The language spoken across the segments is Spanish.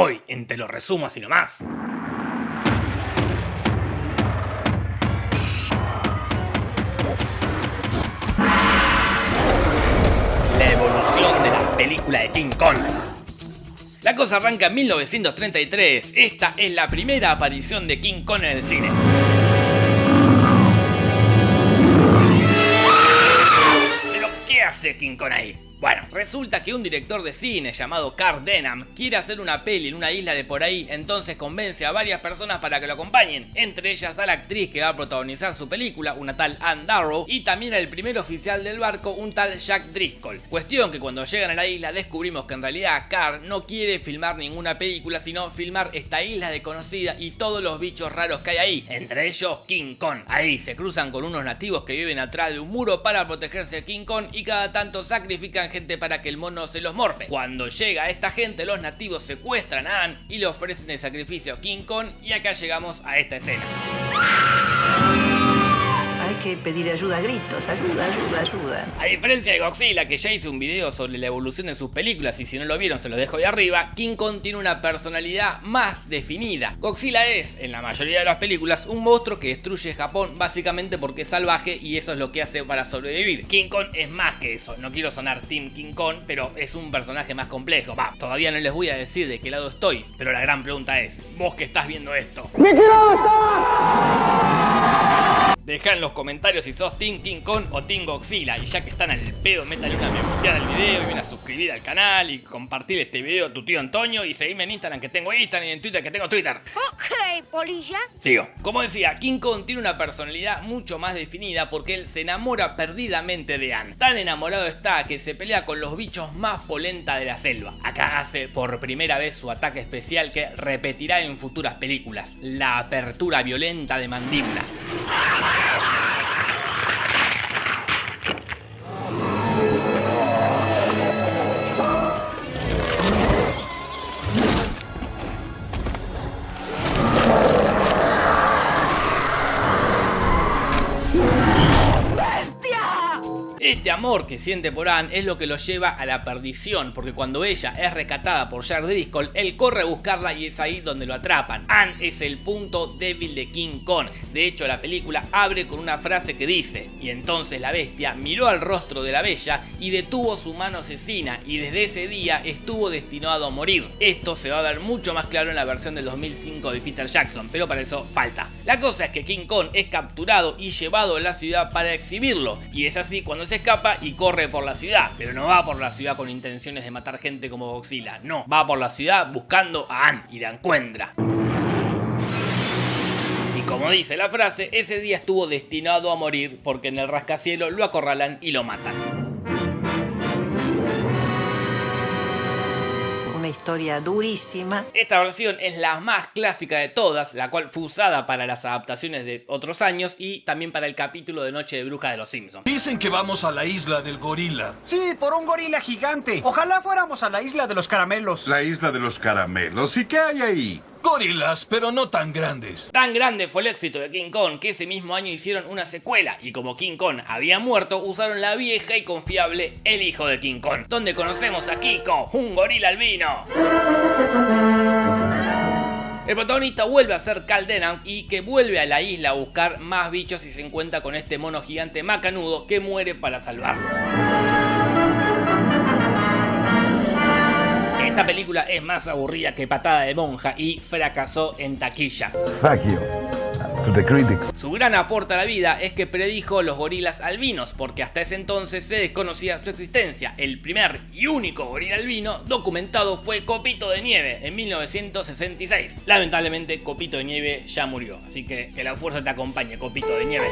Hoy, en Te lo resumo así nomás. La evolución de la película de King Kong. La cosa arranca en 1933. Esta es la primera aparición de King Kong en el cine. Pero, ¿qué hace King Kong ahí? Bueno, resulta que un director de cine llamado Carl Denham quiere hacer una peli en una isla de por ahí, entonces convence a varias personas para que lo acompañen, entre ellas a la actriz que va a protagonizar su película, una tal Anne Darrow, y también al primer oficial del barco, un tal Jack Driscoll. Cuestión que cuando llegan a la isla descubrimos que en realidad Carl no quiere filmar ninguna película, sino filmar esta isla desconocida y todos los bichos raros que hay ahí, entre ellos King Kong. Ahí se cruzan con unos nativos que viven atrás de un muro para protegerse de King Kong y cada tanto sacrifican gente para que el mono se los morfe. Cuando llega esta gente, los nativos secuestran a Anne y le ofrecen el sacrificio a King Kong y acá llegamos a esta escena que pedir ayuda a gritos, ayuda, ayuda, ayuda. A diferencia de Godzilla, que ya hice un video sobre la evolución de sus películas y si no lo vieron se los dejo ahí arriba, King Kong tiene una personalidad más definida. Godzilla es, en la mayoría de las películas, un monstruo que destruye Japón básicamente porque es salvaje y eso es lo que hace para sobrevivir. King Kong es más que eso, no quiero sonar Team King Kong, pero es un personaje más complejo. Va, todavía no les voy a decir de qué lado estoy, pero la gran pregunta es, vos que estás viendo esto. ¿De qué lado estás? Deja en los comentarios si sos Team King Kong o Team Godzilla. Y ya que están al pedo, métale una me al video y una suscribida al canal y compartir este video a tu tío Antonio y seguime en Instagram que tengo Instagram y en Twitter que tengo Twitter. Ok, polilla. Sigo. Como decía, King Kong tiene una personalidad mucho más definida porque él se enamora perdidamente de Anne. Tan enamorado está que se pelea con los bichos más polenta de la selva. Acá hace por primera vez su ataque especial que repetirá en futuras películas. La apertura violenta de mandíbulas. Este amor que siente por Anne es lo que lo lleva a la perdición, porque cuando ella es rescatada por Jack Driscoll, él corre a buscarla y es ahí donde lo atrapan. Anne es el punto débil de King Kong. De hecho, la película abre con una frase que dice, y entonces la bestia miró al rostro de la bella y detuvo su mano asesina, y desde ese día estuvo destinado a morir. Esto se va a ver mucho más claro en la versión del 2005 de Peter Jackson, pero para eso falta. La cosa es que King Kong es capturado y llevado a la ciudad para exhibirlo, y es así cuando se escapa y corre por la ciudad, pero no va por la ciudad con intenciones de matar gente como Godzilla, no, va por la ciudad buscando a Anne y la encuentra. Y como dice la frase, ese día estuvo destinado a morir porque en el rascacielos lo acorralan y lo matan. Historia durísima. Esta versión es la más clásica de todas, la cual fue usada para las adaptaciones de otros años y también para el capítulo de Noche de Bruja de los Simpsons. Dicen que vamos a la isla del gorila. Sí, por un gorila gigante. Ojalá fuéramos a la isla de los caramelos. La isla de los caramelos. ¿Y qué hay ahí? Gorilas, pero no tan grandes. Tan grande fue el éxito de King Kong que ese mismo año hicieron una secuela y como King Kong había muerto, usaron la vieja y confiable El Hijo de King Kong, donde conocemos a Kiko, un gorila albino. El protagonista vuelve a ser Cal y que vuelve a la isla a buscar más bichos y se encuentra con este mono gigante macanudo que muere para salvarlos. Esta película es más aburrida que patada de monja y fracasó en taquilla. Su gran aporte a la vida es que predijo los gorilas albinos, porque hasta ese entonces se desconocía su existencia. El primer y único gorila albino documentado fue Copito de Nieve en 1966. Lamentablemente Copito de Nieve ya murió, así que que la fuerza te acompañe, Copito de Nieve.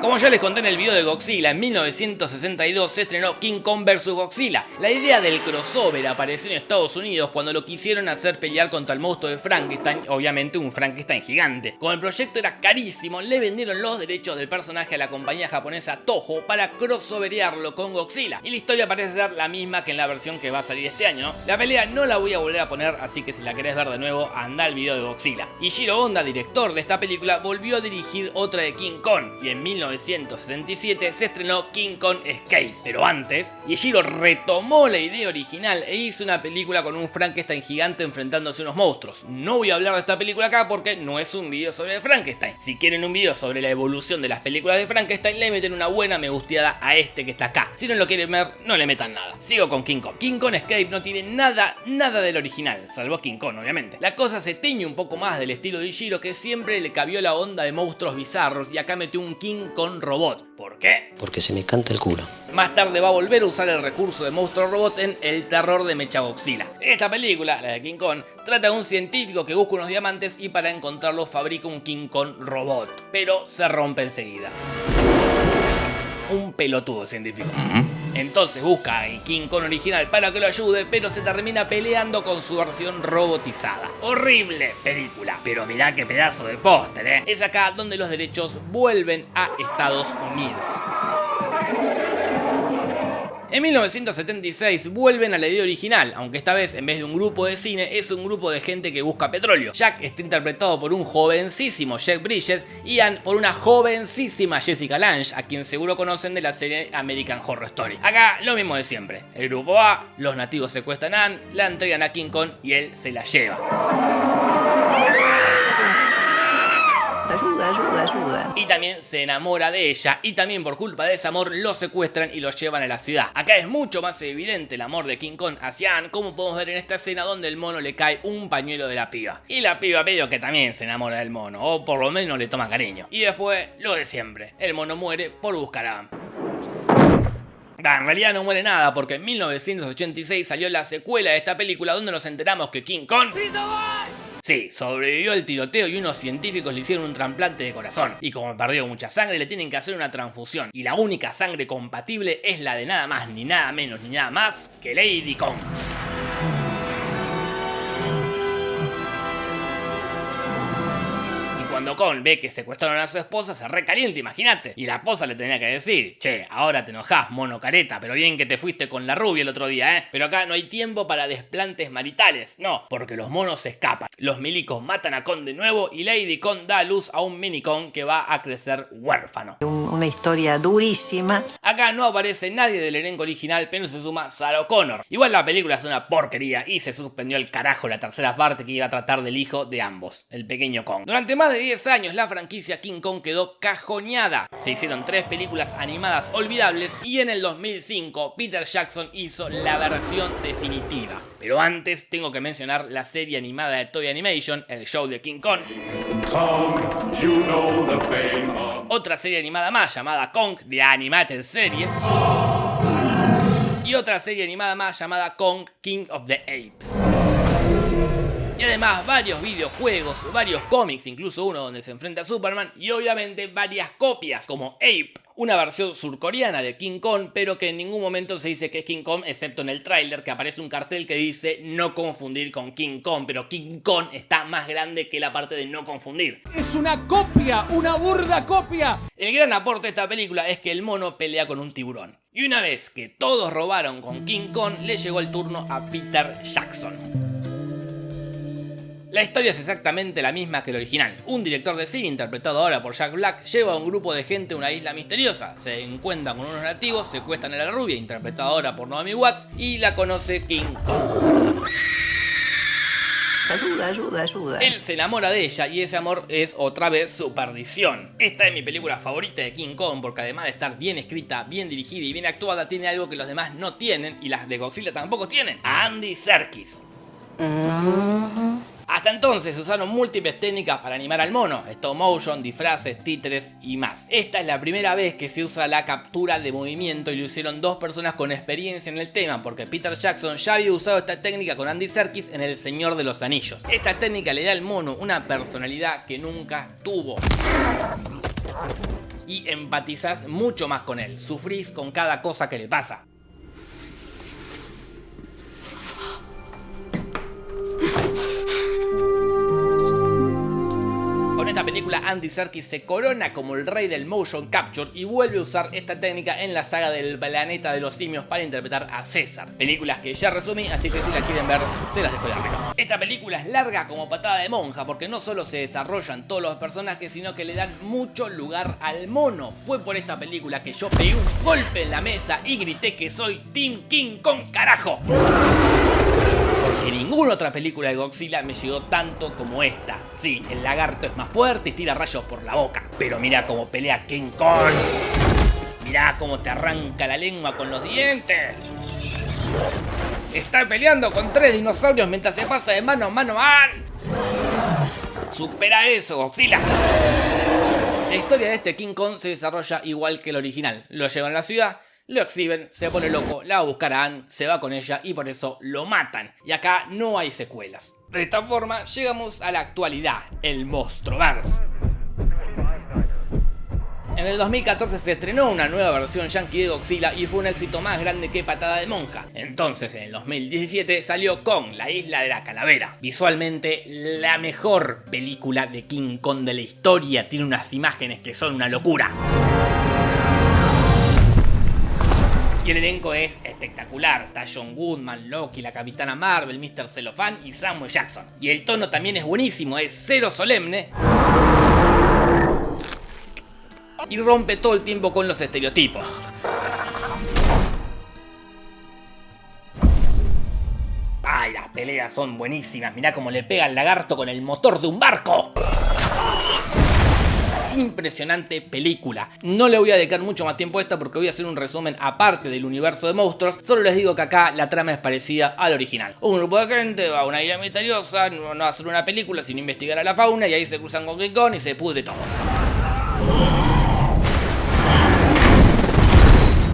Como ya les conté en el video de Godzilla, en 1962 se estrenó King Kong vs Godzilla. La idea del crossover apareció en Estados Unidos cuando lo quisieron hacer pelear contra el monstruo de Frankenstein, obviamente un Frankenstein gigante. Como el proyecto era carísimo, le vendieron los derechos del personaje a la compañía japonesa Toho para crossoverearlo con Godzilla. Y la historia parece ser la misma que en la versión que va a salir este año, La pelea no la voy a volver a poner, así que si la querés ver de nuevo, anda al video de Godzilla. Y Shiro Honda, director de esta película, volvió a dirigir otra de King Kong, y en 19 1977 se estrenó King Kong Escape, pero antes, Yeshiro retomó la idea original e hizo una película con un Frankenstein gigante enfrentándose a unos monstruos. No voy a hablar de esta película acá porque no es un video sobre Frankenstein. Si quieren un video sobre la evolución de las películas de Frankenstein, le meten una buena me gusteada a este que está acá. Si no lo quieren ver, no le metan nada. Sigo con King Kong. King Kong Escape no tiene nada, nada del original, salvo King Kong, obviamente. La cosa se teñe un poco más del estilo de Ishiro que siempre le cabió la onda de monstruos bizarros y acá metió un King Kong robot. ¿Por qué? Porque se me canta el culo. Más tarde va a volver a usar el recurso de monstruo robot en El terror de Mechagodzilla. Esta película, la de King Kong, trata de un científico que busca unos diamantes y para encontrarlos fabrica un King Kong robot, pero se rompe enseguida. Un pelotudo científico. Entonces busca a King Kong original para que lo ayude, pero se termina peleando con su versión robotizada. Horrible película, pero mirá qué pedazo de póster, ¿eh? Es acá donde los derechos vuelven a Estados Unidos. En 1976 vuelven a la idea original, aunque esta vez en vez de un grupo de cine es un grupo de gente que busca petróleo. Jack está interpretado por un jovencísimo Jack Bridges y por una jovencísima Jessica Lange, a quien seguro conocen de la serie American Horror Story. Acá lo mismo de siempre, el grupo va, los nativos secuestran a Ann, la entregan a King Kong y él se la lleva. Ayuda, ayuda, ayuda. Y también se enamora de ella y también por culpa de ese amor lo secuestran y lo llevan a la ciudad. Acá es mucho más evidente el amor de King Kong hacia Ann, como podemos ver en esta escena donde el mono le cae un pañuelo de la piba. Y la piba medio que también se enamora del mono, o por lo menos le toma cariño. Y después, lo de siempre, el mono muere por buscar a Ann. en realidad no muere nada porque en 1986 salió la secuela de esta película donde nos enteramos que King Kong... Sí, sobrevivió el tiroteo y unos científicos le hicieron un trasplante de corazón. Y como perdió mucha sangre, le tienen que hacer una transfusión. Y la única sangre compatible es la de nada más, ni nada menos, ni nada más que Lady Kong. Cuando Kong ve que secuestraron a su esposa, se recalienta, imagínate. Y la esposa le tenía que decir, che, ahora te enojás, mono careta, pero bien que te fuiste con la rubia el otro día, ¿eh? Pero acá no hay tiempo para desplantes maritales, no, porque los monos se escapan. Los milicos matan a Kong de nuevo y Lady Kong da a luz a un mini Kong que va a crecer huérfano. Una historia durísima. Acá no aparece nadie del elenco original, pero se suma Sarah Connor. Igual la película es una porquería y se suspendió el carajo la tercera parte que iba a tratar del hijo de ambos, el pequeño Kong. Durante más de 10 años la franquicia King Kong quedó cajoneada. Se hicieron tres películas animadas olvidables y en el 2005 Peter Jackson hizo la versión definitiva. Pero antes tengo que mencionar la serie animada de Toy Animation, el show de King Kong. Otra serie animada más llamada Kong de Animated Series. Y otra serie animada más llamada Kong King of the Apes. Y además varios videojuegos, varios cómics, incluso uno donde se enfrenta a Superman, y obviamente varias copias como Ape, una versión surcoreana de King Kong, pero que en ningún momento se dice que es King Kong, excepto en el tráiler que aparece un cartel que dice no confundir con King Kong, pero King Kong está más grande que la parte de no confundir. Es una copia, una burda copia. El gran aporte de esta película es que el mono pelea con un tiburón. Y una vez que todos robaron con King Kong, le llegó el turno a Peter Jackson. La historia es exactamente la misma que el original. Un director de cine, interpretado ahora por Jack Black, lleva a un grupo de gente a una isla misteriosa. Se encuentran con unos nativos, secuestran a la rubia, interpretada ahora por Naomi Watts, y la conoce King Kong. Ayuda, ayuda, ayuda. Él se enamora de ella y ese amor es otra vez su perdición. Esta es mi película favorita de King Kong porque además de estar bien escrita, bien dirigida y bien actuada, tiene algo que los demás no tienen y las de Godzilla tampoco tienen. A Andy Serkis. Hasta entonces se usaron múltiples técnicas para animar al mono, stop motion, disfraces, títeres y más. Esta es la primera vez que se usa la captura de movimiento y lo hicieron dos personas con experiencia en el tema, porque Peter Jackson ya había usado esta técnica con Andy Serkis en El Señor de los Anillos. Esta técnica le da al mono una personalidad que nunca tuvo y empatizás mucho más con él, sufrís con cada cosa que le pasa. Película, Andy Serkis se corona como el rey del motion capture y vuelve a usar esta técnica en la saga del planeta de los simios para interpretar a César. Películas que ya resumí, así que si la quieren ver, se las dejo de arriba. Esta película es larga como patada de monja porque no solo se desarrollan todos los personajes, sino que le dan mucho lugar al mono. Fue por esta película que yo pegué un golpe en la mesa y grité que soy Team King con carajo. Porque ninguna otra película de Godzilla me llegó tanto como esta. Sí, el lagarto es más fuerte y tira rayos por la boca. Pero mira cómo pelea King Kong. Mirá cómo te arranca la lengua con los dientes. Está peleando con tres dinosaurios mientras se pasa de mano a mano. ¡Man! Supera eso, Godzilla. La historia de este King Kong se desarrolla igual que el original. Lo llevan a la ciudad, lo exhiben, se pone loco, la va a buscar a Anne, se va con ella y por eso lo matan. Y acá no hay secuelas. De esta forma llegamos a la actualidad, el Monstruoverse. En el 2014 se estrenó una nueva versión yankee de Godzilla y fue un éxito más grande que Patada de Monja. Entonces, en el 2017 salió Kong, la isla de la calavera. Visualmente, la mejor película de King Kong de la historia. Tiene unas imágenes que son una locura. Y el elenco es espectacular. Está John Goodman, Loki, la Capitana Marvel, Mr. Cellophane y Samuel Jackson. Y el tono también es buenísimo, es cero solemne y rompe todo el tiempo con los estereotipos. ¡Ay, las peleas son buenísimas! Mirá cómo le pega el lagarto con el motor de un barco. Impresionante película. No le voy a dedicar mucho más tiempo a esta porque voy a hacer un resumen aparte del universo de monstruos. Solo les digo que acá la trama es parecida al original. Un grupo de gente va a una isla misteriosa, no va a hacer una película sino investigar a la fauna y ahí se cruzan con King Kong y se pudre todo.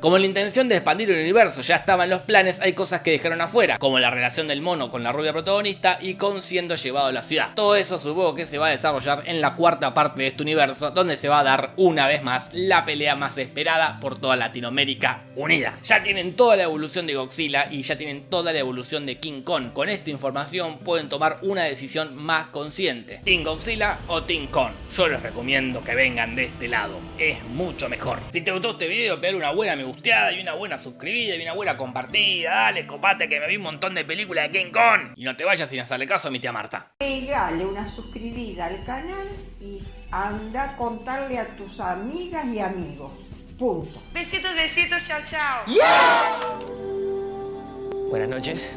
Como la intención de expandir el universo ya estaba en los planes, hay cosas que dejaron afuera, como la relación del mono con la rubia protagonista y con siendo llevado a la ciudad. Todo eso supongo que se va a desarrollar en la cuarta parte de este universo, donde se va a dar una vez más la pelea más esperada por toda Latinoamérica unida. Ya tienen toda la evolución de Godzilla y ya tienen toda la evolución de King Kong. Con esta información pueden tomar una decisión más consciente. ¿Team Godzilla o Team Kong? Yo les recomiendo que vengan de este lado. Es mucho mejor. Si te gustó este video, pegale una buena me gusta y una buena suscribida y una buena compartida. Dale, copate que me vi un montón de películas de King Kong. Y no te vayas sin hacerle caso a mi tía Marta. Pegale una suscribida al canal y anda a contarle a tus amigas y amigos. Punto. Besitos, besitos, chao, chao. Buenas noches.